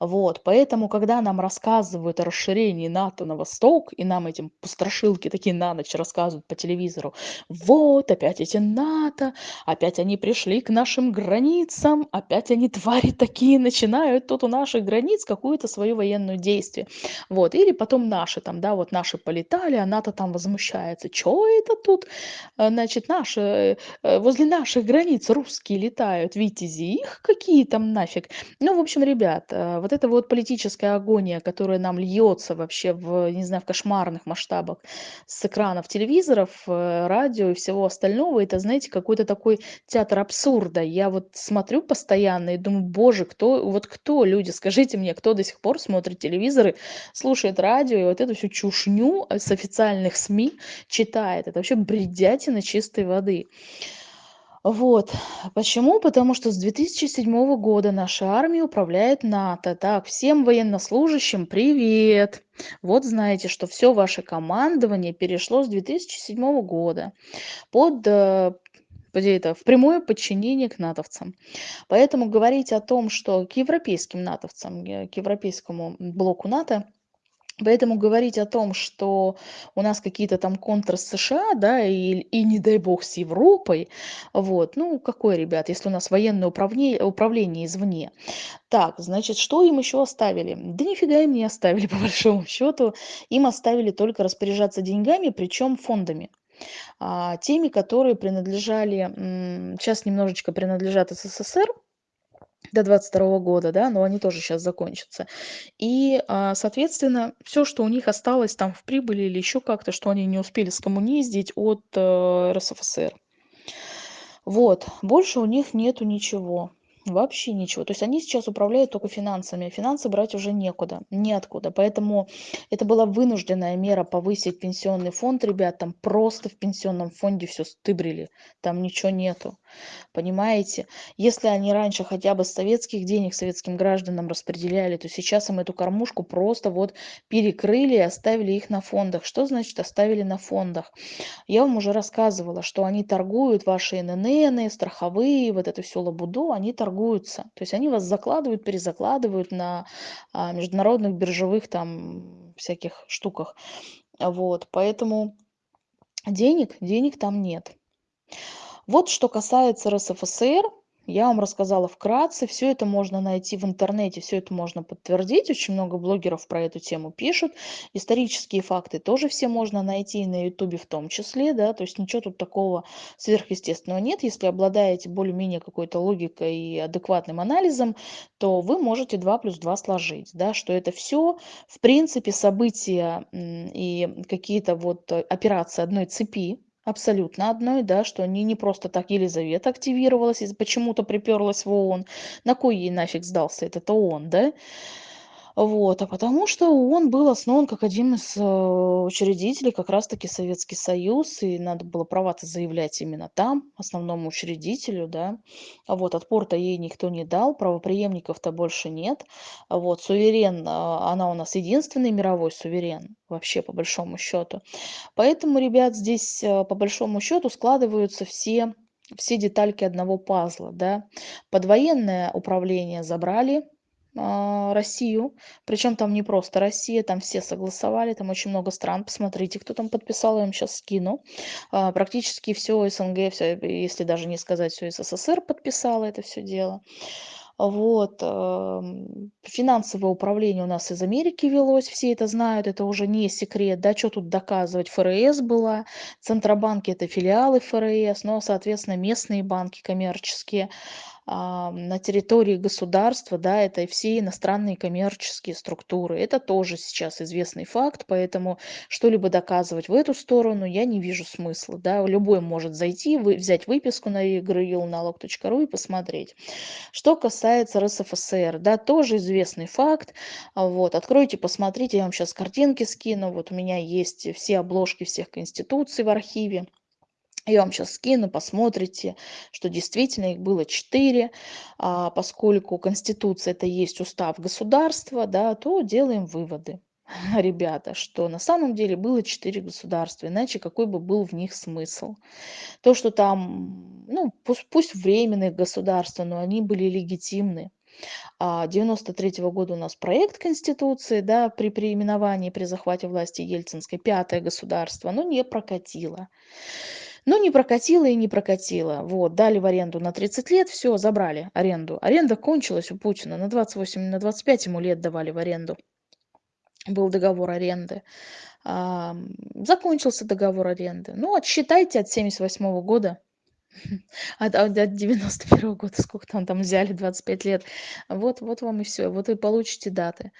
Вот, поэтому, когда нам рассказывают о расширении НАТО на восток, и нам этим страшилки такие на ночь рассказывают по телевизору, вот, опять эти НАТО, опять они пришли к нашим границам, опять они, твари такие, начинают тут у наших границ какую-то свою военную действие. Вот, или потом наши там, да, вот наши полетали, а НАТО там возмущается. Чё это тут, э, значит, наши, э, возле наших границ русские летают, витязи, их какие там нафиг. Ну, в общем, ребят, Э, вот эта вот политическая агония, которая нам льется вообще в, не знаю, в кошмарных масштабах с экранов телевизоров, э, радио и всего остального, это, знаете, какой-то такой театр абсурда. Я вот смотрю постоянно и думаю, боже, кто, вот кто, люди, скажите мне, кто до сих пор смотрит телевизоры, слушает радио и вот эту всю чушню с официальных СМИ читает. Это вообще бредятина чистой воды. Вот. Почему? Потому что с 2007 года нашей армией управляет НАТО. Так, всем военнослужащим привет! Вот знаете, что все ваше командование перешло с 2007 года под э, где это, в прямое подчинение к натовцам. Поэтому говорить о том, что к европейским натовцам, э, к европейскому блоку НАТО Поэтому говорить о том, что у нас какие-то там контры с США, да, и, и не дай бог с Европой, вот, ну, какое, ребят, если у нас военное управление, управление извне. Так, значит, что им еще оставили? Да нифига им не оставили, по большому счету. Им оставили только распоряжаться деньгами, причем фондами. А, теми, которые принадлежали, сейчас немножечко принадлежат СССР, до 22 года, да, но они тоже сейчас закончатся. И, а, соответственно, все, что у них осталось там в прибыли или еще как-то, что они не успели скоммуниздить от э, РСФСР. Вот, больше у них нету ничего. Вообще ничего. То есть они сейчас управляют только финансами, а финансы брать уже некуда, неоткуда. Поэтому это была вынужденная мера повысить пенсионный фонд, ребят, там просто в пенсионном фонде все стыбрили, там ничего нету. Понимаете? Если они раньше хотя бы советских денег советским гражданам распределяли, то сейчас им эту кормушку просто вот перекрыли и оставили их на фондах. Что значит оставили на фондах? Я вам уже рассказывала, что они торгуют ваши ННН, страховые, вот это все лабуду, они торгуются. То есть они вас закладывают, перезакладывают на а, международных биржевых там всяких штуках. Вот, поэтому денег, денег там нет. Вот что касается РСФСР, я вам рассказала вкратце, все это можно найти в интернете, все это можно подтвердить, очень много блогеров про эту тему пишут, исторические факты тоже все можно найти на ютубе в том числе, да, то есть ничего тут такого сверхъестественного нет, если обладаете более-менее какой-то логикой и адекватным анализом, то вы можете 2 плюс 2 сложить, да, что это все, в принципе, события и какие-то вот э, операции одной цепи, абсолютно одной, да, что они не просто так Елизавета активировалась и почему-то приперлась в ООН. На кой ей нафиг сдался этот ООН, да? Вот, а потому что он был основан как один из э, учредителей как раз-таки Советский Союз, и надо было права-то заявлять именно там, основному учредителю, да. А вот отпор-то ей никто не дал, правопреемников-то больше нет. А вот суверен, а, она у нас единственный мировой суверен, вообще по большому счету. Поэтому, ребят, здесь э, по большому счету складываются все все детальки одного пазла, да. Подвоенное управление забрали, Россию. Причем там не просто Россия, там все согласовали, там очень много стран. Посмотрите, кто там подписал, я вам сейчас скину. А, практически все СНГ, все, если даже не сказать все СССР подписало это все дело. Вот. Финансовое управление у нас из Америки велось, все это знают, это уже не секрет, да, что тут доказывать. ФРС была, Центробанки это филиалы ФРС, но, соответственно, местные банки коммерческие на территории государства, да, это и все иностранные коммерческие структуры. Это тоже сейчас известный факт, поэтому что-либо доказывать в эту сторону я не вижу смысла. Да. Любой может зайти, вы, взять выписку на налог.ру и посмотреть. Что касается РСФСР, да, тоже известный факт. Вот, откройте, посмотрите, я вам сейчас картинки скину. Вот у меня есть все обложки всех конституций в архиве. Я вам сейчас скину, посмотрите, что действительно их было четыре. А поскольку Конституция это есть устав государства, да, то делаем выводы, ребята, что на самом деле было четыре государства, иначе какой бы был в них смысл. То, что там, ну, пусть, пусть временные государства, но они были легитимны. 93 -го года у нас проект Конституции, да, при переименовании, при захвате власти Ельцинской, пятое государство, но не прокатило. Но не прокатило и не прокатило. Вот, дали в аренду на 30 лет, все, забрали аренду. Аренда кончилась у Путина. На 28, на 25 ему лет давали в аренду. Был договор аренды. А, закончился договор аренды. Ну, отсчитайте от 78 года. От, от 91 года, сколько там, там взяли, 25 лет. Вот, вот вам и все. Вот вы получите даты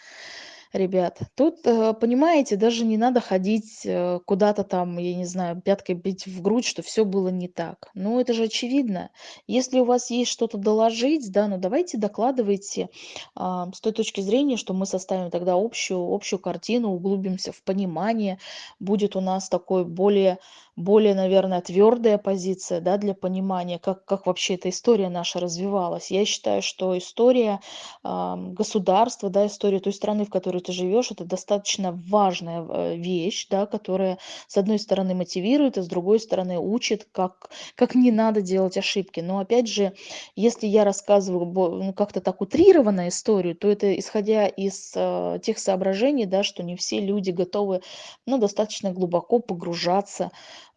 ребят. Тут, э, понимаете, даже не надо ходить э, куда-то там, я не знаю, пяткой бить в грудь, что все было не так. Ну, это же очевидно. Если у вас есть что-то доложить, да, ну давайте докладывайте а, с той точки зрения, что мы составим тогда общую, общую картину, углубимся в понимание, будет у нас такой более более, наверное, твёрдая позиция, да, для понимания, как как вообще эта история наша развивалась. Я считаю, что история, ам, государства, да, история той страны, в которой ты живёшь- это достаточно важная, э, вещь, да, которая, с одной стороны, мотивирует, а с другой стороны, учит, как как не надо делать ошибки. Но опять же, если я рассказываю ну, как-то так утрированно историю, то это исходя из, э, тех соображений, да, что не все люди готовы, ну, достаточно глубоко погружаться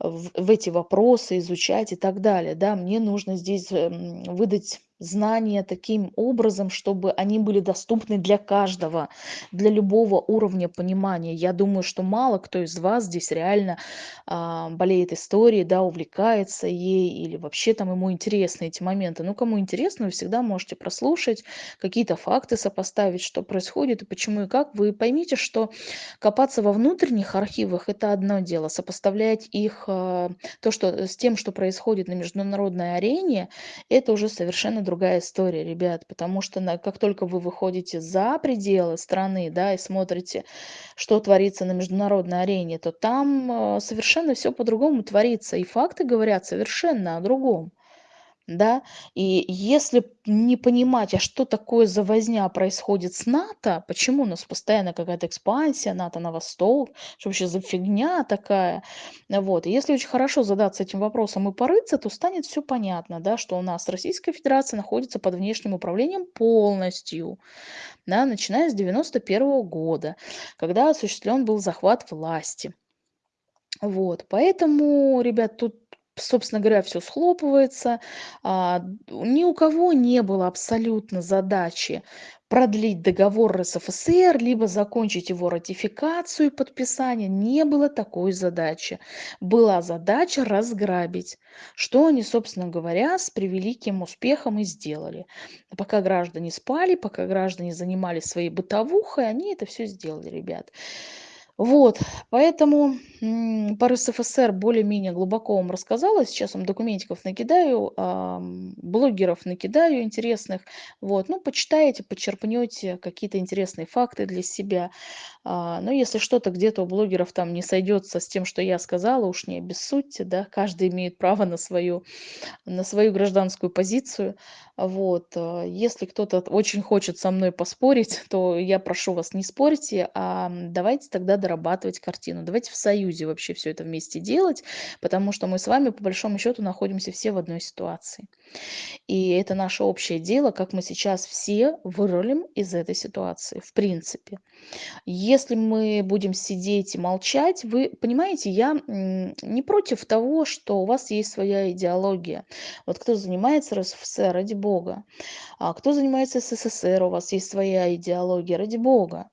в эти вопросы, изучать и так далее, да. Мне нужно здесь, эм, выдать знания таким образом, чтобы они были доступны для каждого, для любого уровня понимания. Я думаю, что мало кто из вас здесь реально, а, болеет историей, да, увлекается ей или вообще там ему интересны эти моменты. Ну, кому интересно, вы всегда можете прослушать, какие-то факты сопоставить, что происходит и почему и как. Вы поймите, что копаться во внутренних архивах- это одно дело, сопоставлять их, а, то, что с тем, что происходит на международной арене- это уже совершенно другая история, ребят. Потому что на как только вы выходите за пределы страны, да, и смотрите, что творится на международной арене, то там, а, совершенно всё по-другому творится, и факты говорят совершенно о другом. Да, и если не понимать, а что такое за возня происходит с НАТО, почему у нас постоянно какая-то экспансия НАТО на восток, что вообще за фигня такая? Вот, если очень хорошо задаться этим вопросом и порыться, то станет всё понятно, да, что у нас Российская Федерация находится под внешним управлением полностью, да, начиная с 91 года, когда осуществлен был захват власти. Вот, поэтому, ребят, тут, собственно говоря, всё схлопывается. А, ни у кого не было абсолютно задачи продлить договор РСФСР, либо закончить его ратификацию и подписание. Не было такой задачи. Была задача разграбить, что они, собственно говоря, с превеликим успехом и сделали. Пока граждане спали, пока граждане занимались своей бытовухой, они это всё сделали, ребят. Вот, поэтому, по РСФСР более-менее глубоко вам рассказала. Сейчас вам документиков накидаю, блогеров накидаю интересных. Вот, ну, почитаете, почерпнёте какие-то интересные факты для себя. А, но если что-то где-то у блогеров там не сойдётся с тем, что я сказала, уж не обессудьте, да. Каждый имеет право на свою на свою гражданскую позицию. Вот, а, если кто-то очень хочет со мной поспорить, то я прошу вас, не спорьте, ам, давайте тогда дорабатывать картину. Давайте в союзе вообще всё это вместе делать, потому что мы с вами, по большому счёту, находимся все в одной ситуации. И это наше общее дело, как мы сейчас все вырулим из этой ситуации, в принципе. Если мы будем сидеть и молчать, вы понимаете, я, не против того, что у вас есть своя идеология. Вот кто занимается РСФСР- ради бога. А кто занимается СССР- у вас есть своя идеология- ради бога.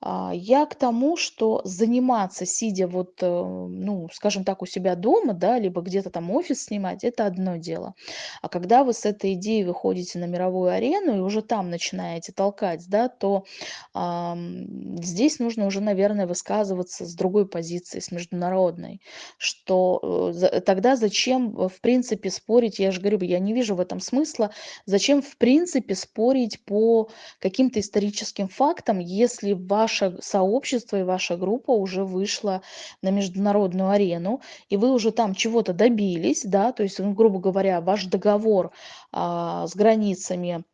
А, я к тому, что заниматься, сидя вот, э, ну, скажем так, у себя дома, да, либо где-то там офис снимать- это одно дело. А когда вы с этой идеей выходите на мировую арену и уже там начинаете толкать, да, то, ам, здесь нужно уже, наверное, высказываться с другой позиции, с международной. Что, э, за тогда зачем, в принципе, спорить? Я же говорю, я не вижу в этом смысла. Зачем, в принципе, спорить по каким-то историческим фактам, если ваше сообщество и ваша группа уже вышла на международную арену, и вы уже там чего-то добились, да? То есть, ну, грубо говоря, ваш договор, а, с границами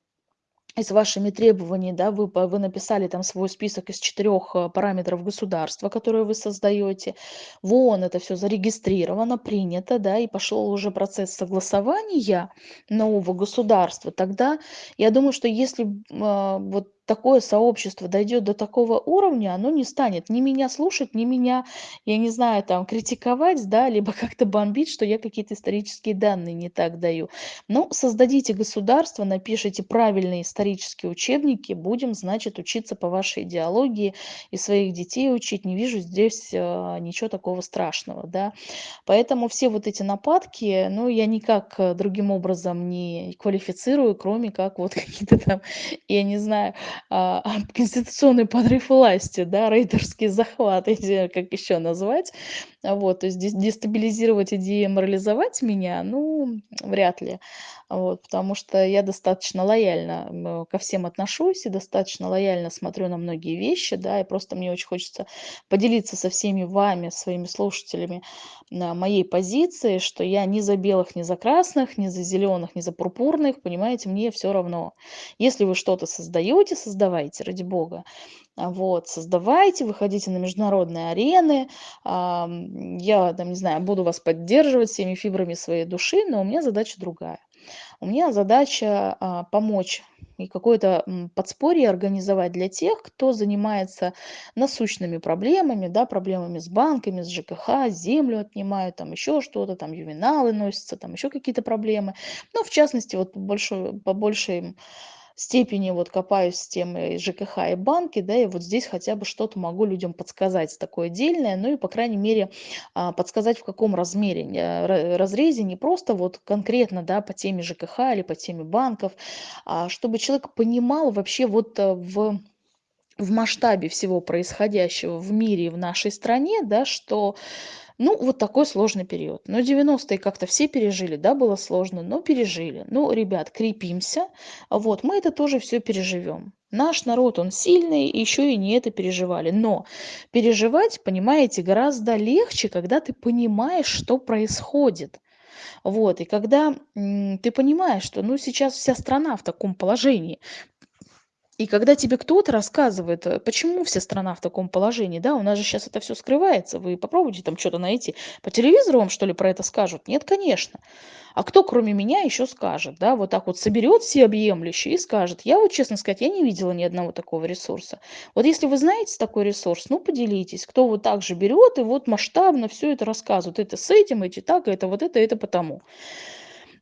с вашими требований, да, вы вы написали там свой список из 4 э, параметров государства, которые вы создаёте. В ООН это всё зарегистрировано, принято, да, и пошёл уже процесс согласования нового государства. Тогда я думаю, что если, а, вот такое сообщество дойдёт до такого уровня, оно не станет ни меня слушать, ни меня, я не знаю, там, критиковать, да, либо как-то бомбить, что я какие-то исторические данные не так даю. Ну, создадите государство, напишите правильные исторические учебники, будем, значит, учиться по вашей идеологии и своих детей учить. Не вижу здесь, а, ничего такого страшного, да. Поэтому все вот эти нападки, ну, я никак, э, другим образом не квалифицирую, кроме как вот какие-то там, я не знаю, а, конституционный подрыв власти, да, рейдерский захват, как еще назвать. Вот, то есть дестабилизировать и деморализовать меня, ну, вряд ли. Вот, потому что я достаточно лояльно ко всем отношусь и достаточно лояльно смотрю на многие вещи, да, и просто мне очень хочется поделиться со всеми вами, своими слушателями, моей позиции, что я ни за белых, ни за красных, ни за зеленых, ни за пурпурных, понимаете, мне все равно. Если вы что-то создаете, создавайте, ради бога. А, вот, создавайте, выходите на международные арены. Я, там, не знаю, буду вас поддерживать всеми фибрами своей души, но у меня задача другая. У меня задача а, помочь и какое-то подспорье организовать для тех, кто занимается насущными проблемами, да, проблемами с банками, с ЖКХ, землю отнимают, там еще что-то, там ювеналы носятся, там еще какие-то проблемы. Ну, в частности, вот по большой, по большей степени вот копаюсь с темой ЖКХ и банки, да, и вот здесь хотя бы что-то могу людям подсказать такое отдельное, ну и, по крайней мере, а, подсказать в каком размере, э, разрезе, не просто вот конкретно, да, по теме ЖКХ или по теме банков, а чтобы человек понимал вообще вот э, в в масштабе всего происходящего в мире и в нашей стране, да, что ну, вот такой сложный период. Но 90-е как-то все пережили, да, было сложно, но пережили. Ну, ребят, крепимся. Вот, мы это тоже все переживем. Наш народ, он сильный, еще и не это переживали. Но переживать, понимаете, гораздо легче, когда ты понимаешь, что происходит. Вот, и когда ты понимаешь, что, ну, сейчас вся страна в таком положении, и когда тебе кто-то рассказывает, э, почему вся страна в таком положении, да, у нас же сейчас это все скрывается, вы попробуйте там что-то найти. По телевизору вам, что ли, про это скажут? Нет, конечно. А кто, кроме меня, еще скажет, да, вот так вот соберет всеобъемлюще и скажет. Я вот, честно сказать, я не видела ни одного такого ресурса. Вот если вы знаете такой ресурс, ну, поделитесь, кто вот так же берет и вот масштабно все это рассказывает. Это с этим, эти так, это вот это, это потому.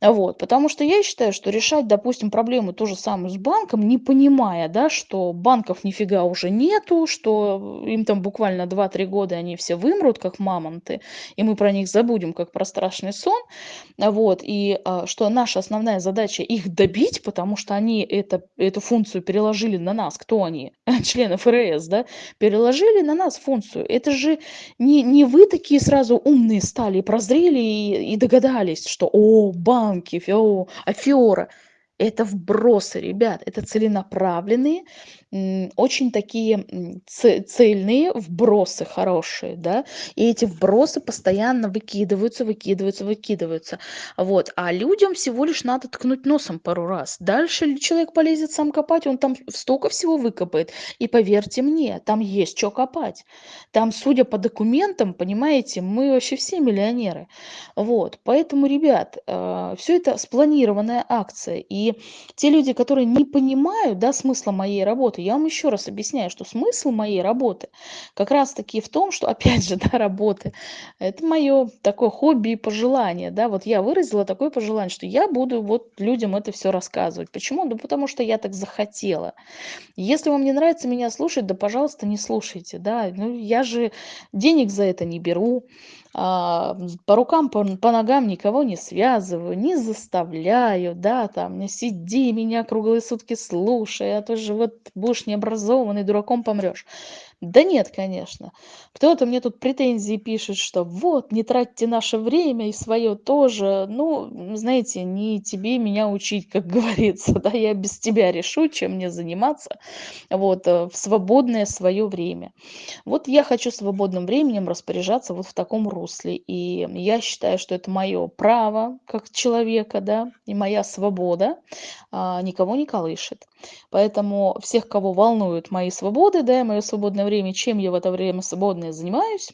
Вот, потому что я считаю, что решать, допустим, проблему ту же самую с банком, не понимая, да, что банков нифига уже нету, что им там буквально 2-3 года они все вымрут, как мамонты, и мы про них забудем, как про страшный сон, вот, и а, что наша основная задача их добить, потому что они это, эту функцию переложили на нас, кто они, члены ФРС, да, переложили на нас функцию. Это же не, не вы такие сразу умные стали, прозрели и, и догадались, что, о, банк, банки, фио, афиора. Это вбросы, ребят, это целенаправленные очень такие цельные вбросы хорошие, да, и эти вбросы постоянно выкидываются, выкидываются, выкидываются, вот, а людям всего лишь надо ткнуть носом пару раз, дальше человек полезет сам копать, он там столько всего выкопает, и поверьте мне, там есть что копать, там, судя по документам, понимаете, мы вообще все миллионеры, вот, поэтому, ребят, э, все это спланированная акция, и те люди, которые не понимают, да, смысла моей работы, я вам еще раз объясняю, что смысл моей работы как раз-таки в том, что, опять же, да, работы, это мое такое хобби и пожелание, да, вот я выразила такое пожелание, что я буду вот людям это все рассказывать. Почему? Да потому что я так захотела. Если вам не нравится меня слушать, да, пожалуйста, не слушайте, да, ну, я же денег за это не беру, по рукам, по, по ногам никого не связываю, не заставляю, да, там, не сиди меня круглые сутки слушай, а то же вот будешь необразованный, дураком помрешь. Да нет, конечно. Кто-то мне тут претензии пишет, что вот, не тратьте наше время и свое тоже. Ну, знаете, не тебе меня учить, как говорится, да, я без тебя решу, чем мне заниматься, вот, э, в свободное свое время. Вот я хочу свободным временем распоряжаться вот в таком русле, и я считаю, что это мое право как человека, да, и моя свобода а, никого не колышет. Поэтому всех, кого волнуют мои свободы, да, и мое свободное время, чем я в это время свободное занимаюсь,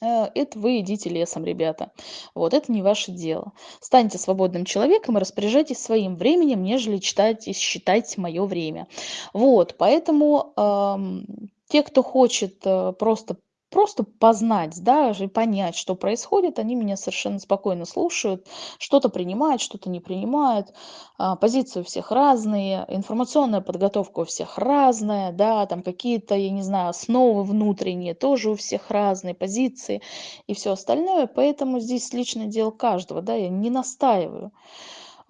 э, это вы идите лесом, ребята. Вот, это не ваше дело. Станьте свободным человеком и распоряжайтесь своим временем, нежели читать и считать мое время. Вот, поэтому эм, те, кто хочет э, просто просто познать, да, и понять, что происходит, они меня совершенно спокойно слушают, что-то принимают, что-то не принимают, а, позиции у всех разные, информационная подготовка у всех разная, да, там какие-то, я не знаю, основы внутренние тоже у всех разные, позиции и все остальное, поэтому здесь личное дело каждого, да, я не настаиваю.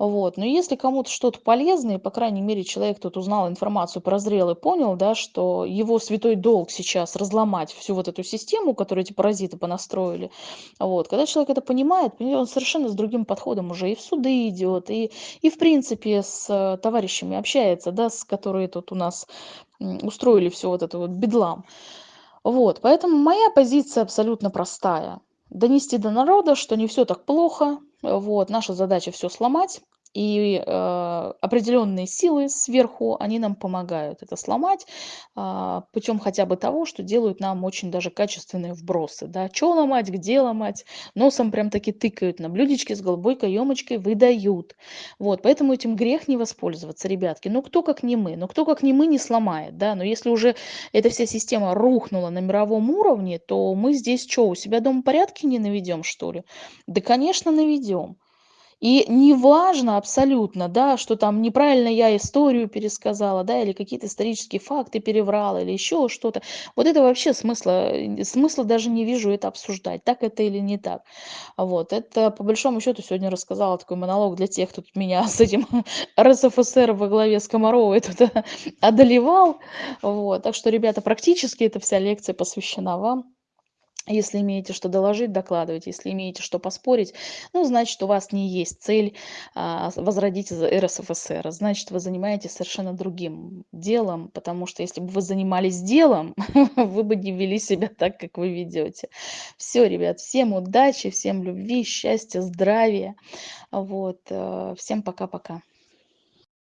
Вот. Но если кому-то что-то полезное, по крайней мере, человек тут узнал информацию, прозрел и понял, да, что его святой долг сейчас разломать всю вот эту систему, которую эти паразиты понастроили. Вот. Когда человек это понимает, он совершенно с другим подходом уже и в суды идет, и, и в принципе с товарищами общается, да, с которые тут у нас устроили все вот это вот бедлам. Вот, поэтому моя позиция абсолютно простая. Донести до народа, что не все так плохо, вот, наша задача все сломать, и э, определенные силы сверху, они нам помогают это сломать э, путем хотя бы того, что делают нам очень даже качественные вбросы. Да? Что ломать, где ломать, носом прям таки тыкают, на блюдечке с голубой каемочкой выдают. Вот, поэтому этим грех не воспользоваться, ребятки. Ну кто как не мы, ну кто как не мы не сломает, да, но если уже эта вся система рухнула на мировом уровне, то мы здесь что, у себя дома порядки не наведем, что ли? Да, конечно, наведем. И неважно абсолютно, да, что там неправильно я историю пересказала, да, или какие-то исторические факты переврала, или еще что-то. Вот это вообще смысла, смысла даже не вижу это обсуждать, так это или не так. Вот, это по большому счету сегодня рассказала такой монолог для тех, кто меня с этим РСФСР во главе с Комаровой тут одолевал. Вот, так что, ребята, практически эта вся лекция посвящена вам. Если имеете что доложить, докладывайте. Если имеете что поспорить, ну, значит, у вас не есть цель а, возродить РСФСР. Значит, вы занимаетесь совершенно другим делом, потому что если бы вы занимались делом, вы бы не вели себя так, как вы ведете. Все, ребят, всем удачи, всем любви, счастья, здравия. Вот. Э, всем пока-пока.